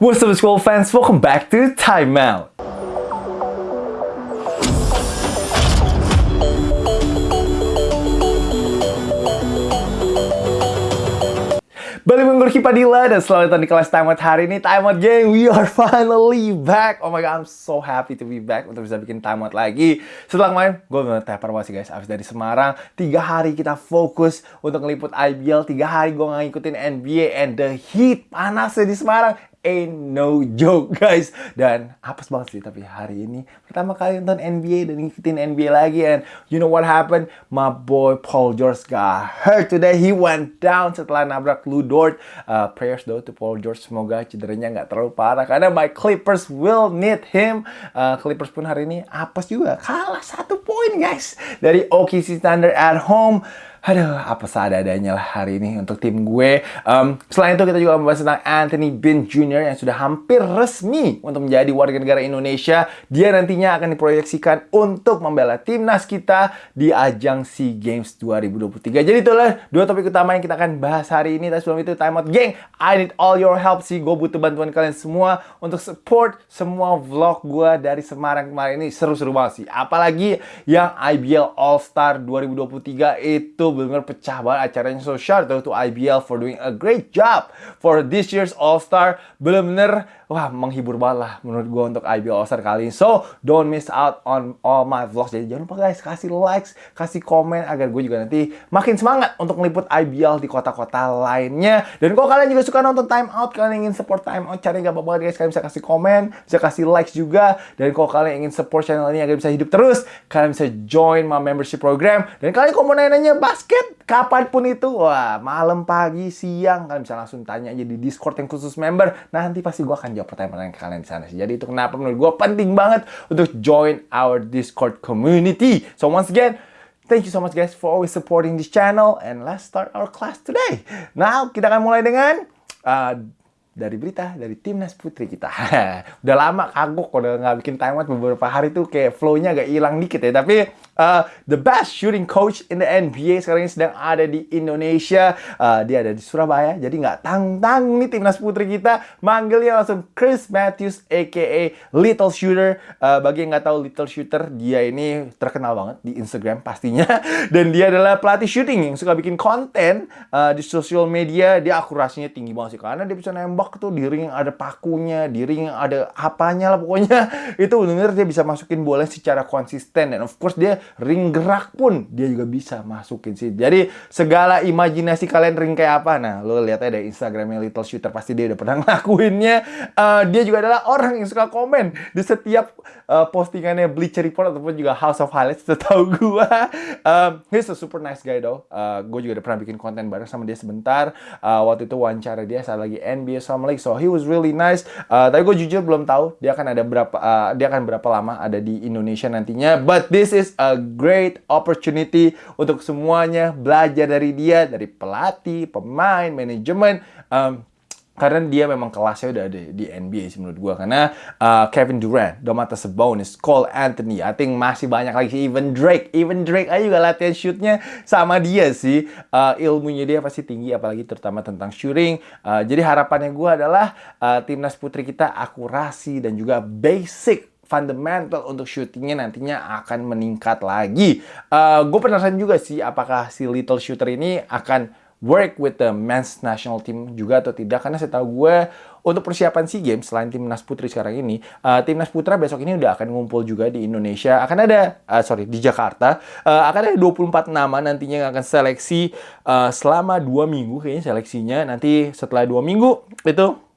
What's up school fans, welcome back to Time Out. Balik minggu Riki Padilla dan selamat datang di kelas Time Out hari ini. Time Out gang, we are finally back. Oh my god, I'm so happy to be back untuk bisa bikin Time Out lagi. Setelah kemarin, gue bener tepar banget sih guys. Abis dari Semarang, tiga hari kita fokus untuk ngeliput IBL Tiga hari gue ngikutin NBA and the heat panasnya di Semarang ain't no joke guys. Dan apes banget sih tapi hari ini pertama kali nonton NBA dan ngikutin NBA lagi and you know what happened? My boy Paul George got hurt today. He went down setelah nabrak Lou Dort. Uh, prayers though to Paul George. Semoga cederanya nggak terlalu parah karena my Clippers will need him. Uh, Clippers pun hari ini apes juga. Kalah satu poin guys dari OKC Thunder at home Aduh, apa seadanya lah hari ini untuk tim gue. Um, selain itu kita juga membahas tentang Anthony Bean Jr. yang sudah hampir resmi untuk menjadi warga negara Indonesia. Dia nantinya akan diproyeksikan untuk membela timnas kita di ajang SEA Games 2023. Jadi itulah dua topik utama yang kita akan bahas hari ini. Tapi sebelum itu, time out geng. I need all your help sih. Gue butuh bantuan kalian semua untuk support semua vlog gue dari Semarang kemarin ini. Seru-seru banget sih. Apalagi yang IBL All Star 2023 itu benar-benar pecah banget acaranya. So shout out to IBL for doing a great job for this year's All Star benar-benar wah menghibur banget lah menurut gue untuk IBL All Star kali ini. So don't miss out on all my vlogs. Jadi jangan lupa guys kasih likes kasih komen agar gue juga nanti makin semangat untuk meliput IBL di kota-kota lainnya. Dan kalau kalian juga suka nonton Time Out kalian ingin support Time Out cari gak apa-apa guys. Kalian bisa kasih komen bisa kasih likes juga. Dan kalau kalian ingin support channel ini agar bisa hidup terus kalian bisa join my membership program. Dan kalian kalau mau nanya-nanya basket kapan pun itu wah malam pagi siang kalian bisa langsung tanya aja di Discord yang khusus member nanti pasti gue akan jawab pertanyaan-pertanyaan kalian di sana sih. Jadi itu kenapa menurut gue penting banget untuk join our Discord community. So once again, thank you so much guys for always supporting this channel and let's start our class today. Now kita akan mulai dengan uh, dari berita dari timnas putri kita. udah lama kagok udah nggak bikin timeout beberapa hari tuh kayak flow-nya agak hilang dikit ya. Tapi uh, the best shooting coach in the NBA sekarang ini sedang ada di Indonesia. Uh, dia ada di Surabaya. Jadi nggak tang-tang nih timnas putri kita manggilnya langsung Chris Matthews aka Little Shooter. Uh, bagi yang nggak tahu Little Shooter, dia ini terkenal banget di Instagram pastinya. Dan dia adalah pelatih shooting yang suka bikin konten uh, di sosial media. Dia akurasinya tinggi banget sih karena dia bisa nembak tuh di ring ada pakunya, di ring ada apanya lah pokoknya. Itu benar-benar dia bisa masukin bola secara konsisten dan of course dia ring gerak pun dia juga bisa masukin sih. Jadi segala imajinasi kalian ring kayak apa? Nah, lo lihat aja dari Instagramnya Little Shooter pasti dia udah pernah ngelakuinnya. Uh, dia juga adalah orang yang suka komen di setiap uh, postingannya Bleacher Report ataupun juga House of Highlights setahu gua. Um, he's a super nice guy though. Uh, gue juga udah pernah bikin konten bareng sama dia sebentar. Uh, waktu itu wawancara dia saat lagi NBA sama League. So he was really nice. Uh, tapi gue jujur belum tahu dia akan ada berapa uh, dia akan berapa lama ada di Indonesia nantinya. But this is a great opportunity untuk semuanya belajar dari dia, dari pelatih, pemain, manajemen. Um, karena dia memang kelasnya udah ada di NBA sih menurut gue karena uh, Kevin Durant, Domantas Sabonis, Cole Anthony, I think masih banyak lagi sih even Drake, even Drake aja juga latihan shootnya sama dia sih uh, ilmunya dia pasti tinggi apalagi terutama tentang shooting. Uh, jadi harapannya gue adalah uh, timnas putri kita akurasi dan juga basic fundamental untuk shootingnya nantinya akan meningkat lagi. Uh, gue penasaran juga sih apakah si little shooter ini akan work with the men's national team juga atau tidak. Karena saya tahu gue untuk persiapan SEA Games selain timnas putri sekarang ini uh, timnas putra besok ini udah akan ngumpul juga di Indonesia. Akan ada uh, sorry di Jakarta. Uh, akan ada 24 nama nantinya yang akan seleksi uh, selama dua minggu kayaknya seleksinya. Nanti setelah dua minggu itu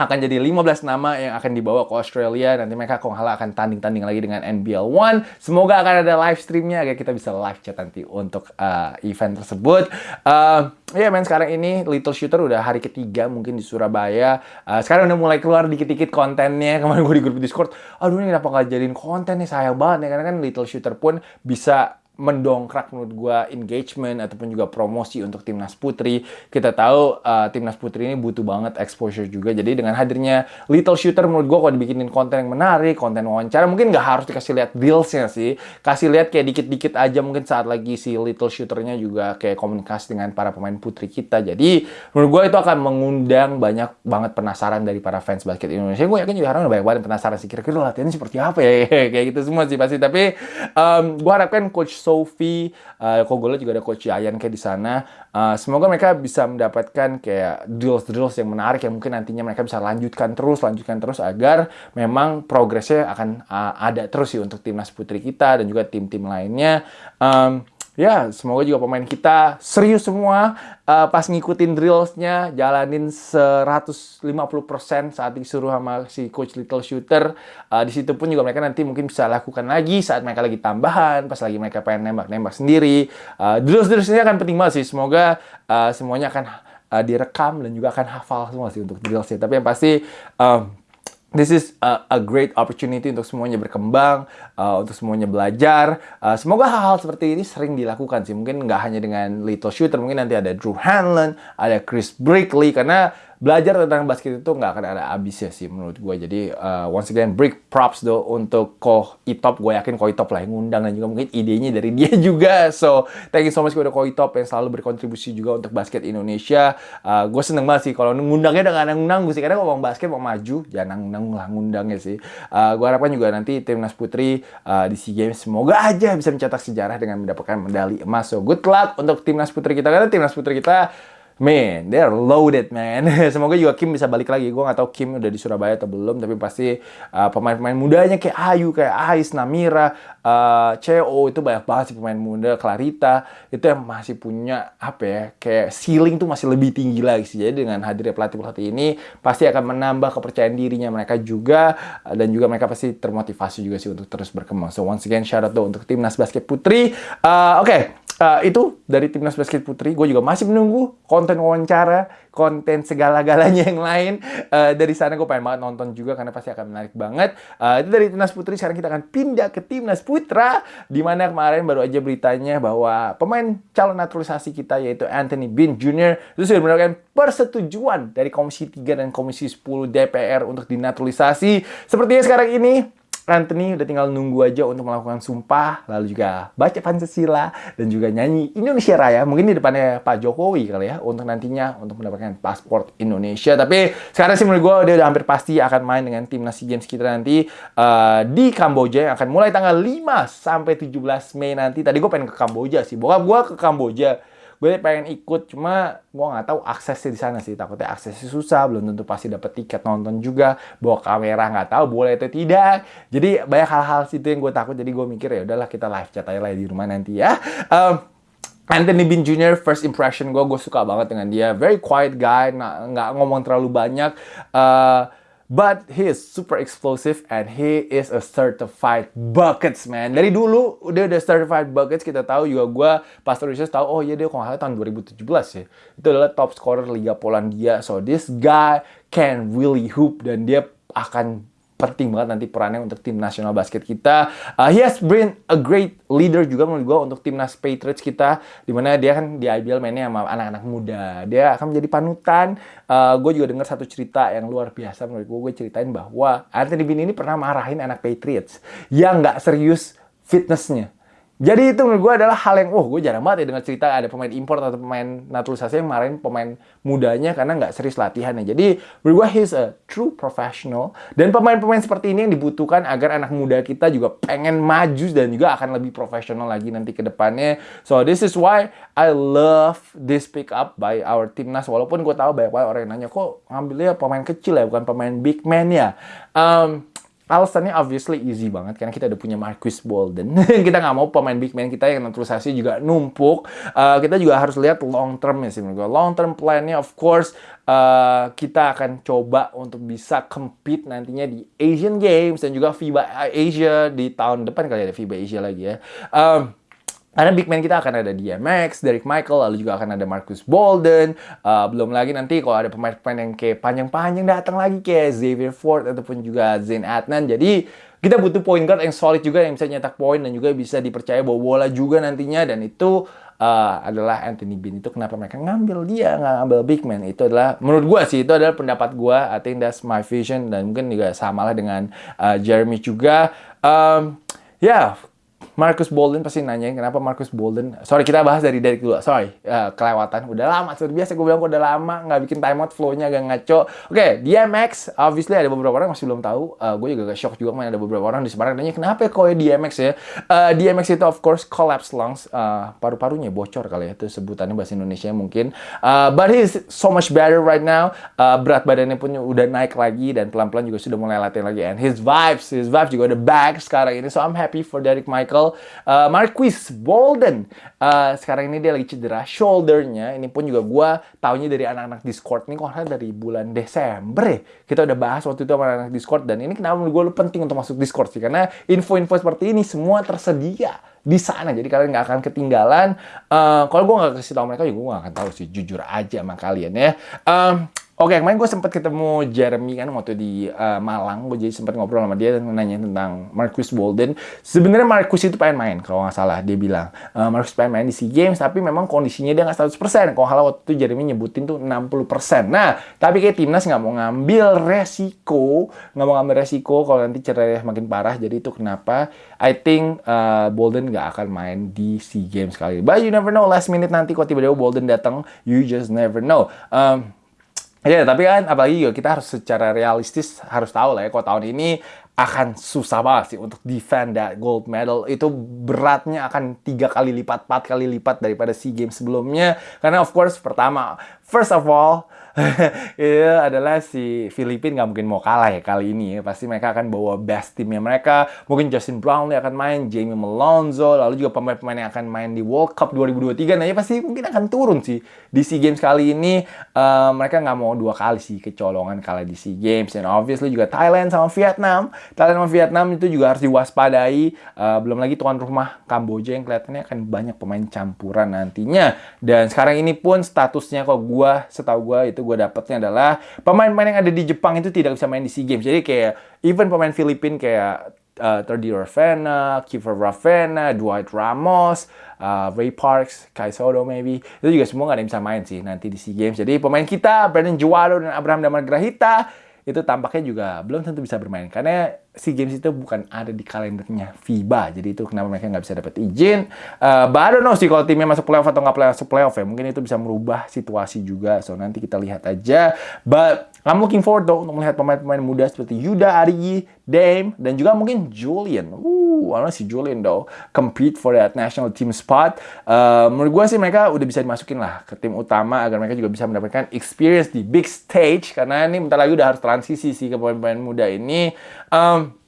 akan jadi 15 nama yang akan dibawa ke Australia. Nanti mereka kok akan tanding-tanding lagi dengan NBL One. Semoga akan ada live streamnya agar kita bisa live chat nanti untuk uh, event tersebut. Uh, ya yeah, men sekarang ini Little Shooter udah hari ketiga mungkin di Surabaya. Uh, sekarang udah mulai keluar dikit-dikit kontennya. Kemarin gue di grup Discord, aduh ini kenapa nggak jadiin konten nih sayang banget ya. Karena kan Little Shooter pun bisa mendongkrak menurut gue engagement ataupun juga promosi untuk timnas putri. Kita tahu uh, timnas putri ini butuh banget exposure juga. Jadi dengan hadirnya Little Shooter menurut gue kalau dibikinin konten yang menarik, konten wawancara, mungkin nggak harus dikasih lihat dealsnya sih. Kasih lihat kayak dikit-dikit aja mungkin saat lagi si Little Shooternya juga kayak komunikasi dengan para pemain putri kita. Jadi menurut gue itu akan mengundang banyak banget penasaran dari para fans basket Indonesia. Gue yakin juga orang banyak banget penasaran sih kira-kira latihannya seperti apa ya kayak gitu semua sih pasti. Tapi um, gue harapkan Coach Sophie, uh, Kogola juga ada Coach Yayan kayak di sana. Uh, semoga mereka bisa mendapatkan kayak drills-drills yang menarik yang mungkin nantinya mereka bisa lanjutkan terus, lanjutkan terus agar memang progresnya akan uh, ada terus sih untuk timnas putri kita dan juga tim-tim lainnya. Um, ya semoga juga pemain kita serius semua uh, pas ngikutin drillsnya jalanin 150% saat disuruh sama si coach Little Shooter. Uh, di situ pun juga mereka nanti mungkin bisa lakukan lagi saat mereka lagi tambahan pas lagi mereka pengen nembak-nembak sendiri. Uh, drills drillsnya akan penting banget sih. Semoga uh, semuanya akan uh, direkam dan juga akan hafal semua sih untuk drillsnya tapi yang pasti um, This is a, a great opportunity untuk semuanya berkembang, uh, untuk semuanya belajar. Uh, semoga hal-hal seperti ini sering dilakukan sih. Mungkin nggak hanya dengan Little Shooter, mungkin nanti ada Drew Hanlon, ada Chris Brickley, karena belajar tentang basket itu nggak akan ada habisnya sih menurut gue. Jadi uh, once again break props do untuk Ko Itop. Gue yakin Ko Itop lah yang ngundang dan juga mungkin idenya dari dia juga. So thank you so much kepada Ko Itop yang selalu berkontribusi juga untuk basket Indonesia. Uh, gue seneng banget sih kalau ngundangnya dengan nanggung sih. Karena ngomong basket mau maju, jangan nanggung lah ngundangnya sih. Uh, gue harapkan juga nanti timnas putri uh, di SEA Games semoga aja bisa mencetak sejarah dengan mendapatkan medali emas. So good luck untuk timnas putri kita karena timnas putri kita Man, they're loaded, man. Semoga juga Kim bisa balik lagi. Gue gak tahu Kim udah di Surabaya atau belum, tapi pasti uh, pemain-pemain mudanya kayak Ayu, kayak Ais, Namira, uh, CEO itu banyak banget sih pemain muda, Clarita itu yang masih punya apa ya, kayak ceiling tuh masih lebih tinggi lagi sih. Jadi dengan hadirnya pelatih-pelatih ini pasti akan menambah kepercayaan dirinya mereka juga uh, dan juga mereka pasti termotivasi juga sih untuk terus berkembang. So once again shout out tuh untuk timnas basket putri. Uh, Oke, okay uh, itu dari timnas basket putri. Gue juga masih menunggu konten wawancara, konten segala-galanya yang lain. Uh, dari sana gue pengen banget nonton juga karena pasti akan menarik banget. Uh, itu dari timnas putri. Sekarang kita akan pindah ke timnas putra, di mana kemarin baru aja beritanya bahwa pemain calon naturalisasi kita yaitu Anthony Bean Jr. itu sudah mendapatkan persetujuan dari Komisi 3 dan Komisi 10 DPR untuk dinaturalisasi. Sepertinya sekarang ini Anthony udah tinggal nunggu aja untuk melakukan sumpah, lalu juga baca Pancasila, dan juga nyanyi Indonesia Raya. Mungkin di depannya Pak Jokowi kali ya, untuk nantinya untuk mendapatkan paspor Indonesia. Tapi sekarang sih menurut gue dia udah hampir pasti akan main dengan timnas SEA Games kita nanti uh, di Kamboja yang akan mulai tanggal 5 sampai 17 Mei nanti. Tadi gue pengen ke Kamboja sih. Bokap gue ke Kamboja gue pengen ikut cuma gue nggak tahu aksesnya di sana sih. Takutnya aksesnya susah belum tentu pasti dapat tiket nonton juga bawa kamera nggak tahu boleh atau tidak. Jadi banyak hal-hal situ yang gue takut. Jadi gue mikir ya udahlah kita live chat aja lah di rumah nanti ya. Um, Anthony Bean Jr. first impression gue gue suka banget dengan dia. Very quiet guy nggak ngomong terlalu banyak. Uh, But he is super explosive and he is a certified buckets man. Dari dulu dia udah certified buckets kita tahu juga gue pas research tahu oh iya dia kalau tahun 2017 ya. Itu adalah top scorer Liga Polandia. So this guy can really hoop dan dia akan penting banget nanti perannya untuk tim nasional basket kita. Uh, he has been a great leader juga menurut gue untuk timnas Patriots kita, di mana dia kan di IBL mainnya sama anak-anak muda. Dia akan menjadi panutan. Uh, gue juga dengar satu cerita yang luar biasa menurut gue. Gue ceritain bahwa Anthony Bean ini pernah marahin anak Patriots yang nggak serius fitnessnya jadi itu menurut gue adalah hal yang, oh gue jarang banget ya dengar cerita ada pemain import atau pemain naturalisasi yang marahin pemain mudanya karena nggak serius latihannya. Jadi menurut gue he's a true professional. Dan pemain-pemain seperti ini yang dibutuhkan agar anak muda kita juga pengen maju dan juga akan lebih profesional lagi nanti ke depannya. So this is why I love this pick up by our timnas. Walaupun gue tahu banyak banget orang yang nanya, kok ngambilnya pemain kecil ya, bukan pemain big man ya. Um, Alasannya obviously easy banget karena kita udah punya Marcus Bolden. kita nggak mau pemain big man kita yang naturalisasi juga numpuk. Uh, kita juga harus lihat long term ya sih menurut gue. Long term plan-nya of course uh, kita akan coba untuk bisa compete nantinya di Asian Games dan juga FIBA Asia di tahun depan kali ada FIBA Asia lagi ya. Um, Karena big man kita akan ada DMX, Derek Michael, lalu juga akan ada Marcus Bolden. Uh, belum lagi nanti kalau ada pemain-pemain yang kayak panjang-panjang datang lagi kayak Xavier Ford ataupun juga Zain Adnan. Jadi kita butuh point guard yang solid juga yang bisa nyetak poin dan juga bisa dipercaya bawa bola juga nantinya. Dan itu uh, adalah Anthony Bean. Itu kenapa mereka ngambil dia nggak ngambil big man. Itu adalah menurut gua sih itu adalah pendapat gua. I think that's my vision. Dan mungkin juga sama lah dengan uh, Jeremy juga. Um, ya Marcus Bolden pasti nanyain kenapa Marcus Bolden. Sorry kita bahas dari Derek dulu. Sorry uh, kelewatan. Udah lama. Seperti biasa gue bilang udah lama nggak bikin timeout flow-nya agak ngaco. Oke okay, DMX obviously ada beberapa orang masih belum tahu. Uh, gue juga gak shock juga main ada beberapa orang di Semarang nanya kenapa kok ya DMX ya. Uh, DMX itu of course collapse lungs. Uh, paru-parunya bocor kali ya itu sebutannya bahasa Indonesia mungkin. Uh, but he's so much better right now. Uh, berat badannya pun udah naik lagi dan pelan-pelan juga sudah mulai latihan lagi. And his vibes, his vibes juga udah back sekarang ini. So I'm happy for Derek Michael. Uh, Marquis Bolden. Uh, sekarang ini dia lagi cedera shouldernya. Ini pun juga gue taunya dari anak-anak Discord nih. Kok dari bulan Desember ya. Kita udah bahas waktu itu sama anak-anak Discord. Dan ini kenapa menurut gue penting untuk masuk Discord sih. Karena info-info seperti ini semua tersedia di sana. Jadi kalian nggak akan ketinggalan. Uh, kalau gue nggak kasih tahu mereka, ya gue nggak akan tahu sih. Jujur aja sama kalian ya. Um, Oke, kemarin gue sempat ketemu Jeremy kan waktu di uh, Malang. Gue jadi sempat ngobrol sama dia dan nanya tentang Marcus Bolden. Sebenarnya Marcus itu pengen main, kalau nggak salah dia bilang. Uh, Marcus pengen main di SEA Games, tapi memang kondisinya dia nggak 100%. Kalau halah waktu itu Jeremy nyebutin tuh 60%. Nah, tapi kayak timnas nggak mau ngambil resiko, nggak mau ngambil resiko kalau nanti cedera makin parah. Jadi itu kenapa I think uh, Bolden nggak akan main di SEA Games kali. But you never know, last minute nanti kalau tiba-tiba Bolden datang, you just never know. Um, Ya, tapi kan apalagi juga kita harus secara realistis harus tahu lah ya, kalau tahun ini akan susah banget sih untuk defend that gold medal. Itu beratnya akan tiga kali lipat, empat kali lipat daripada SEA Games sebelumnya. Karena of course, pertama, first of all, itu adalah si Filipina nggak mungkin mau kalah ya kali ini ya. Pasti mereka akan bawa best timnya mereka. Mungkin Justin Brownlee akan main, Jamie Malonzo, lalu juga pemain-pemain yang akan main di World Cup 2023. Nah ya pasti mungkin akan turun sih di SEA Games kali ini. Uh, mereka nggak mau dua kali sih kecolongan kalah di SEA Games. Dan obviously juga Thailand sama Vietnam. Thailand sama Vietnam itu juga harus diwaspadai. Uh, belum lagi tuan rumah Kamboja yang kelihatannya akan banyak pemain campuran nantinya. Dan sekarang ini pun statusnya kok gua setahu gua itu gue dapetnya adalah pemain-pemain yang ada di Jepang itu tidak bisa main di SEA Games. Jadi kayak even pemain Filipina kayak uh, Terdi Ravena, Kiefer Ravena, Dwight Ramos, uh, Ray Parks, Kai Soto maybe. Itu juga semua nggak ada yang bisa main sih nanti di SEA Games. Jadi pemain kita, Brandon Juwado dan Abraham Damar Grahita, itu tampaknya juga belum tentu bisa bermain. Karena SEA Games itu bukan ada di kalendernya FIBA. Jadi itu kenapa mereka nggak bisa dapat izin. Uh, but I don't know sih kalau timnya masuk playoff atau nggak masuk playoff ya. Mungkin itu bisa merubah situasi juga. So nanti kita lihat aja. But I'm looking forward though untuk melihat pemain-pemain muda seperti Yuda Arigi, Dame, dan juga mungkin Julian. Uh, I si Julian though compete for that national team spot. Uh, menurut gue sih mereka udah bisa dimasukin lah ke tim utama agar mereka juga bisa mendapatkan experience di big stage. Karena ini bentar lagi udah harus transisi sih ke pemain-pemain muda ini. Um,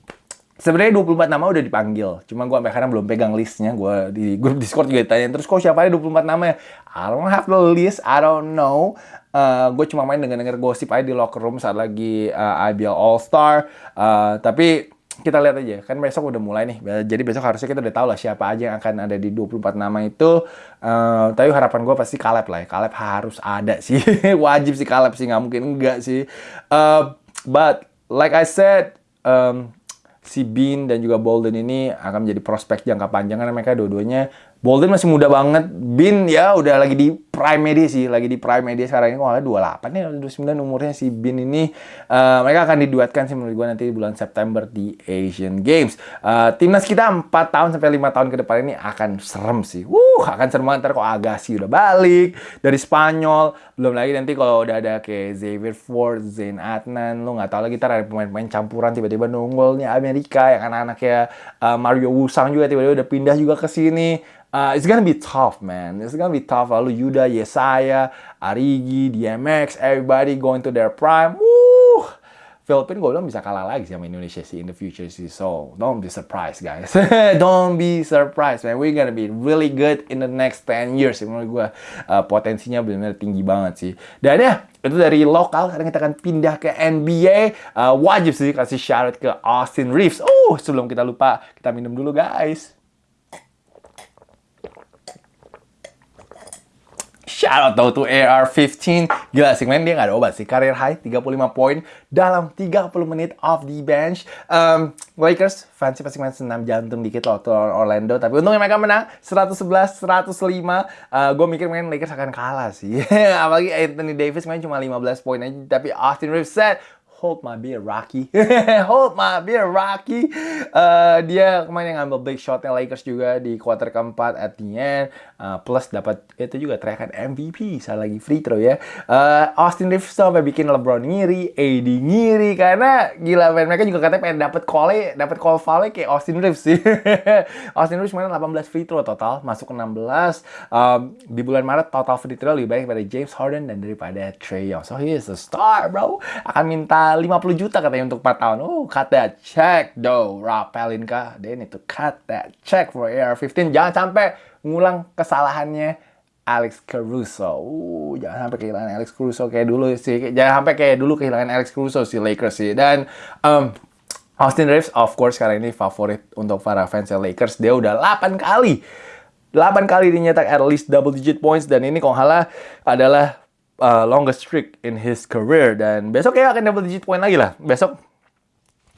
Sebenarnya 24 nama udah dipanggil. Cuma gue sampai sekarang belum pegang listnya. Gue di grup Discord juga ditanya. Terus kok siapa ada 24 nama ya? I don't have the list. I don't know. Uh, gue cuma main denger-denger gosip aja di locker room saat lagi uh, IBL All Star. Uh, tapi kita lihat aja. Kan besok udah mulai nih. Jadi besok harusnya kita udah tahu lah siapa aja yang akan ada di 24 nama itu. Uh, tapi harapan gue pasti Caleb lah ya. Caleb harus ada sih. Wajib sih Caleb sih. Nggak mungkin enggak sih. Uh, but like I said, um, si Bean dan juga Bolden ini akan menjadi prospek jangka panjang karena mereka dua-duanya Bolden masih muda banget. Bin ya udah lagi di prime media sih, lagi di prime media sekarang ini kalau 28 ya 29 umurnya si Bin ini uh, mereka akan diduetkan sih menurut gue nanti bulan September di Asian Games. Uh, timnas kita 4 tahun sampai 5 tahun ke depan ini akan serem sih. Wuh, akan serem banget ntar kok Agassi udah balik dari Spanyol. Belum lagi nanti kalau udah ada kayak Xavier Ford, Zain Adnan, lo nggak tahu lagi ntar ada pemain-pemain campuran tiba-tiba nunggulnya Amerika yang anak-anaknya uh, Mario Wusang juga tiba-tiba udah pindah juga ke sini Uh, it's gonna be tough, man. It's gonna be tough. Lalu Yuda, Yesaya, Arigi, DMX, everybody going to their prime. Woo! Filipina gue bilang bisa kalah lagi sama Indonesia sih in the future sih. So, don't be surprised, guys. don't be surprised, man. We're gonna be really good in the next 10 years. Menurut gue uh, potensinya benar-benar tinggi banget sih. Dan ya, itu dari lokal. Sekarang kita akan pindah ke NBA. Uh, wajib sih kasih syarat ke Austin Reeves. Oh, sebelum kita lupa, kita minum dulu, guys. Shout out to AR-15. Gila sih, men dia nggak ada obat sih. Career high 35 poin dalam 30 menit off the bench. Um, Lakers fans pasti main senam jantung dikit loh tuh Orlando. Tapi untungnya mereka menang 111-105. Uh, gue mikir main Lakers akan kalah sih. Apalagi Anthony Davis main cuma 15 poin aja. Tapi Austin Reeves said, hold my beer Rocky hold my beer Rocky uh, dia kemarin yang ngambil big shotnya Lakers juga di quarter keempat at the end uh, plus dapat itu juga teriakan MVP saat lagi free throw ya uh, Austin Reeves sampai bikin LeBron ngiri AD ngiri karena gila man. mereka juga katanya pengen dapat call dapat call foul kayak Austin Reeves sih Austin Reeves kemarin 18 free throw total masuk ke 16 um, di bulan Maret total free throw lebih baik daripada James Harden dan daripada Trey Young so he is a star bro akan minta 50 juta katanya untuk 4 tahun. Oh, cut that check, though. Rob Pelinka, they need to cut that check for AR-15. Jangan sampai ngulang kesalahannya Alex Caruso. Uh, jangan sampai kehilangan Alex Caruso kayak dulu sih. Jangan sampai kayak dulu kehilangan Alex Caruso si Lakers sih. Dan um, Austin Reeves, of course, sekarang ini favorit untuk para fans Lakers. Dia udah 8 kali 8 kali dinyetak at least double digit points dan ini kalau adalah uh, longest streak in his career dan besok ya akan double digit point lagi lah. Besok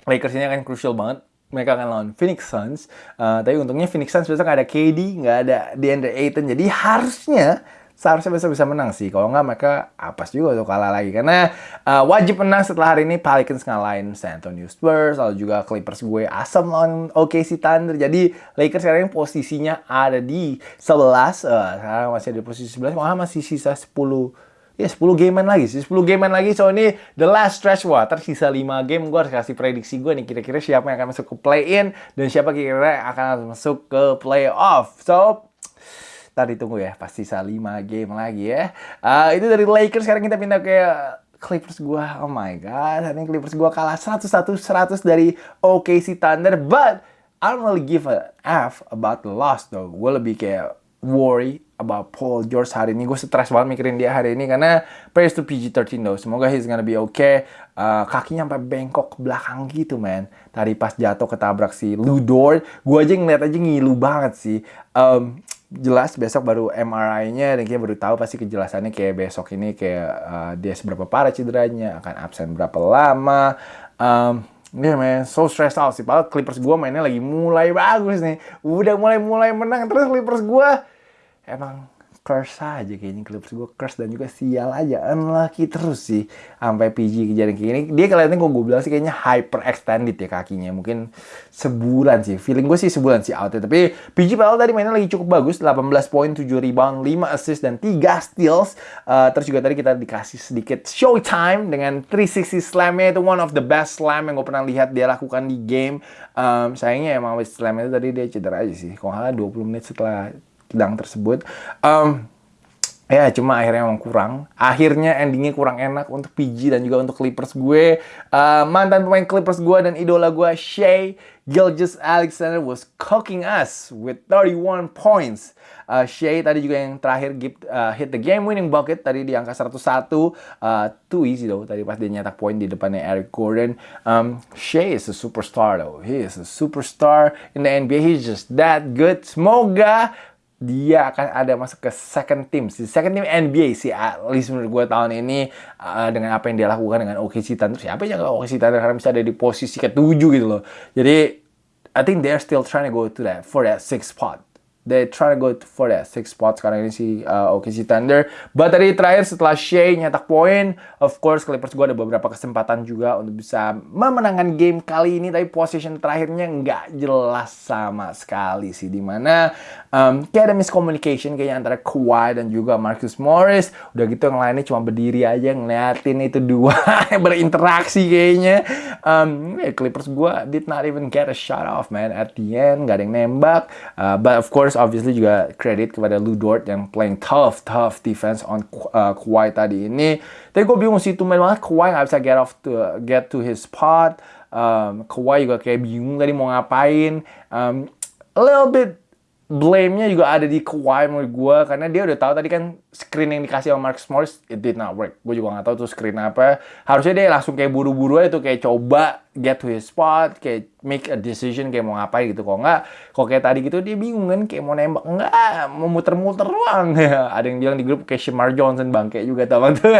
Lakers ini akan crucial banget. Mereka akan lawan Phoenix Suns. Uh, tapi untungnya Phoenix Suns besok nggak ada KD, nggak ada DeAndre Ayton. Jadi harusnya seharusnya besok bisa menang sih. Kalau nggak mereka apa juga tuh kalah lagi. Karena uh, wajib menang setelah hari ini Pelicans ngalahin San Antonio Spurs. Lalu juga Clippers gue asam lawan OKC Thunder. Jadi Lakers sekarang posisinya ada di 11. Uh, sekarang masih ada di posisi 11. Malah masih sisa 10 ya 10 gamean lagi sih. 10 gamean lagi so ini the last stretch. Wah tersisa 5 game gue harus kasih prediksi gue nih kira-kira siapa yang akan masuk ke play in dan siapa kira-kira akan masuk ke play off so tadi tunggu ya pasti sisa 5 game lagi ya. Uh, itu dari Lakers sekarang kita pindah ke Clippers gue oh my god hari ini Clippers gue kalah 101 100 dari OKC Thunder. But I don't really give a F about the loss though. Gue lebih kayak worry about Paul George hari ini. Gue stres banget mikirin dia hari ini karena praise to PG-13 though. Semoga he's gonna be okay. Uh, kakinya sampai bengkok ke belakang gitu, man. Tadi pas jatuh ketabrak si Ludor, gue aja ngeliat aja ngilu banget sih. Um, jelas besok baru MRI-nya dan kita baru tahu pasti kejelasannya kayak besok ini kayak uh, dia seberapa parah cederanya, akan absen berapa lama. Um, Yeah man, so stressed out sih. Padahal Clippers gue mainnya lagi mulai bagus nih. Udah mulai-mulai menang. Terus Clippers gue emang curse aja kayaknya Clippers gue curse dan juga sial aja. Unlucky terus sih sampai PG kejadian kayak gini. Dia kelihatannya kok gue bilang sih kayaknya hyper extended ya kakinya mungkin sebulan sih. Feeling gue sih sebulan sih out ya. tapi PG padahal tadi mainnya lagi cukup bagus 18 poin 7 rebound 5 assist dan 3 steals. Uh, terus juga tadi kita dikasih sedikit showtime dengan 360 slamnya. Itu one of the best slam yang gue pernah lihat dia lakukan di game. Um, sayangnya emang slam itu tadi dia cedera aja sih. Kalau nggak 20 menit setelah sedang tersebut. Um, ya cuma akhirnya emang kurang. Akhirnya endingnya kurang enak untuk PG dan juga untuk Clippers gue. Uh, mantan pemain Clippers gue dan idola gue Shea Gilgis Alexander was cooking us with 31 points. Uh, Shea tadi juga yang terakhir give, uh, hit the game winning bucket tadi di angka 101 uh, too easy though tadi pas dia nyetak poin di depannya Eric Gordon um, Shea is a superstar though he is a superstar in the NBA he's just that good semoga dia akan ada masuk ke second team si second team NBA sih at least menurut gue tahun ini uh, dengan apa yang dia lakukan dengan OKC Thunder siapa yang OKC Thunder karena bisa ada di posisi ketujuh gitu loh. Jadi I think they're still trying to go to that for that six spot they try to go for that six spot sekarang ini si uh, OKC Thunder. But tadi terakhir setelah Shea nyetak poin, of course Clippers gue ada beberapa kesempatan juga untuk bisa memenangkan game kali ini. Tapi position terakhirnya nggak jelas sama sekali sih. Di mana um, kayak ada miscommunication kayaknya antara Kawhi dan juga Marcus Morris. Udah gitu yang lainnya cuma berdiri aja ngeliatin itu dua berinteraksi kayaknya. Um, yeah, Clippers gue did not even get a shot off man at the end. Gak ada yang nembak. Uh, but of course obviously juga credit kepada Lou Dort yang playing tough, tough defense on uh, Kawhi tadi ini. Tapi gue bingung sih, tuh banget Kawhi gak bisa get off to get to his spot. Um, Kawhi juga kayak bingung tadi mau ngapain. Um, a little bit blame-nya juga ada di Kawhi menurut gue karena dia udah tahu tadi kan screen yang dikasih sama Marcus Morris it did not work. Gue juga nggak tahu tuh screen apa. Harusnya dia langsung kayak buru-buru aja tuh kayak coba get to his spot, kayak make a decision kayak mau ngapain gitu. Kok nggak, kok kayak tadi gitu dia bingung kan kayak mau nembak enggak, mau muter-muter doang. Ada yang bilang di grup kayak Shamar Johnson bangke juga teman tuh.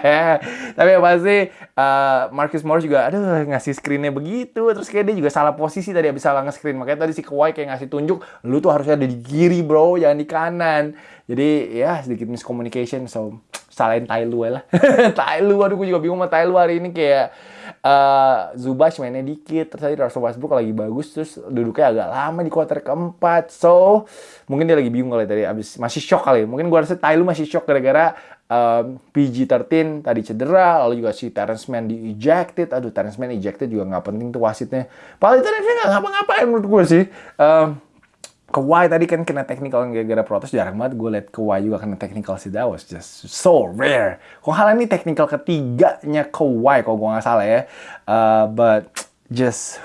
Tapi yang pasti uh, Marcus Morris juga aduh ngasih screennya begitu. Terus kayak dia juga salah posisi tadi habis salah nge-screen. Makanya tadi si Kawhi kayak ngasih tunjuk, lu tuh harusnya ada di kiri bro, jangan di kanan. Jadi ya sedikit miscommunication. So salahin Tai Lu lah. tai Lu, aduh gue juga bingung sama Tai Lu hari ini kayak uh, mainnya dikit. Terus tadi Russell Westbrook lagi bagus. Terus duduknya agak lama di kuarter keempat. So, mungkin dia lagi bingung kali tadi. Abis, masih shock kali. Mungkin gue rasa Lu masih shock gara-gara um, PG-13 tadi cedera. Lalu juga si Terrence Mann di ejected. Aduh, Terrence Mann ejected juga nggak penting tuh wasitnya. Paling Terrence Mann nggak ngapa-ngapain menurut gue sih. Um, Kawhi tadi kan kena technical gara-gara protes jarang banget gue liat Kawhi juga kena technical sih. That was just so rare. Kok hal ini technical ketiganya Kawhi kalau gue nggak salah ya. Uh, but just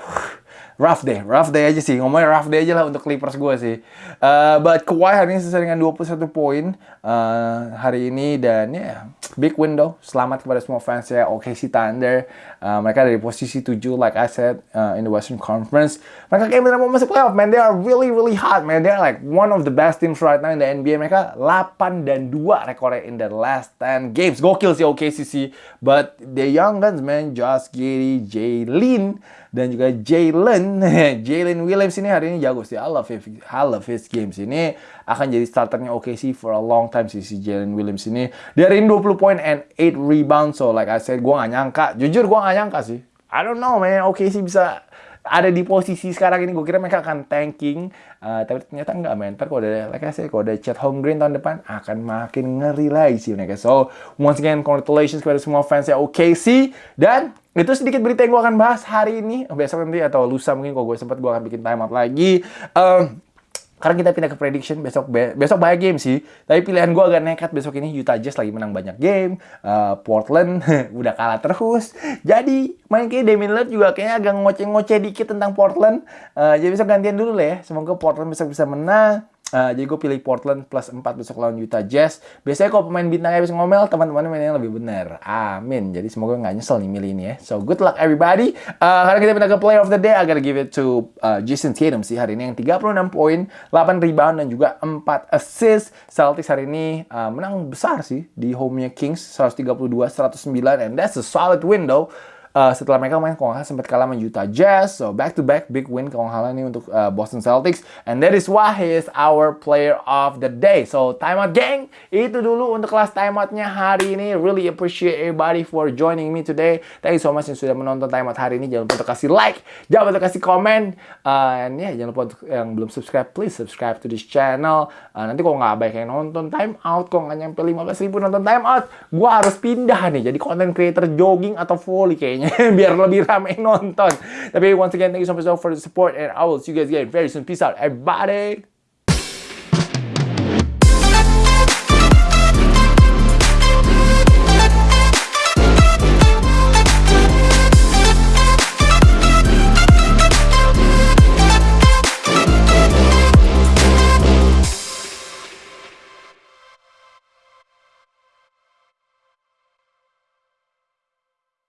rough day, rough day aja sih. Ngomongnya rough day aja lah untuk Clippers gue sih. Uh, but Kawhi hari ini selesai dengan 21 poin uh, hari ini dan ya yeah, big window. Selamat kepada semua fans ya OKC Thunder. Uh, mereka dari posisi 7 like I said uh, in the Western Conference. Mereka kayak benar mau masuk playoff, man. They are really really hot, man. They are like one of the best teams right now in the NBA. Mereka 8 dan 2 rekornya in the last 10 games. Gokil sih OKC sih. But the young guns, man. Josh Giddey, Jalen dan juga Jalen. Jalen Williams ini hari ini jago sih. I love his, I love his games ini. Akan jadi starternya OKC for a long time sih si Jalen Williams ini. Dari 20 poin and 8 rebound so like I said gue gak nyangka. Jujur gue gak nyangka sih. I don't know man. OKC bisa ada di posisi sekarang ini. Gue kira mereka akan tanking. Uh, tapi ternyata enggak men ntar kalau ada like I said kalau ada Home Green tahun depan akan makin ngeri lagi sih mereka. So once again congratulations kepada semua fans ya OKC dan itu sedikit berita yang gue akan bahas hari ini. Besok nanti atau lusa mungkin kalau gue sempat gue akan bikin time out lagi. Um, karena kita pindah ke prediction besok be besok banyak game sih. Tapi pilihan gue agak nekat besok ini Utah Jazz lagi menang banyak game. Uh, Portland udah kalah terus. Jadi main kayak Damian Lillard juga kayaknya agak ngoceh-ngoceh dikit tentang Portland. Uh, jadi besok gantian dulu lah ya. Semoga Portland besok bisa menang Uh, jadi gue pilih Portland plus 4 besok lawan Utah Jazz. Biasanya kalau pemain bintangnya bisa ngomel, teman-teman mainnya lebih benar. Amin. Jadi semoga nggak nyesel nih milih ini ya. So good luck everybody. Uh, karena kita pindah ke player of the day, gotta give it to uh, Jason Tatum sih hari ini yang 36 poin, 8 rebound dan juga 4 assist. Celtics hari ini uh, menang besar sih di home-nya Kings 132-109 and that's a solid window uh, setelah mereka main kalau nggak sempat kalah sama Utah Jazz. So back to back big win kalau nggak ini untuk uh, Boston Celtics. And that is why he is our player of the day. So timeout gang, itu dulu untuk kelas timeoutnya hari ini. Really appreciate everybody for joining me today. Thank you so much yang sudah menonton timeout hari ini. Jangan lupa untuk kasih like, jangan lupa untuk kasih komen. Uh, and yeah, jangan lupa untuk yang belum subscribe, please subscribe to this channel. Uh, nanti kalau nggak baik yang nonton timeout, kok nggak nyampe 15 ribu nonton timeout, gue harus pindah nih jadi content creator jogging atau volley kayaknya kayaknya biar lebih ramai nonton. Tapi once again, thank you so much for the support and I will see you guys again very soon. Peace out, everybody.